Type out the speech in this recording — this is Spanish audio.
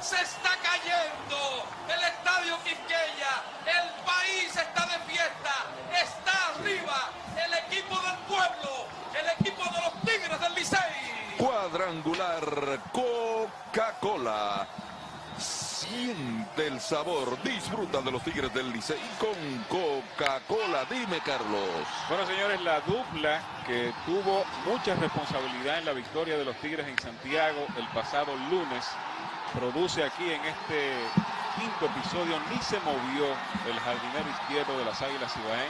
Se está cayendo, el Estadio Quisqueya, el país está de fiesta, está arriba el equipo del pueblo, el equipo de los Tigres del Licey. Cuadrangular Coca-Cola Siente el sabor, disfruta de los Tigres del Licey con Coca-Cola. Dime, Carlos. Bueno, señores, la dupla que tuvo mucha responsabilidad en la victoria de los Tigres en Santiago el pasado lunes produce aquí en este quinto episodio ni se movió el jardinero izquierdo de las Águilas Ibaeñas.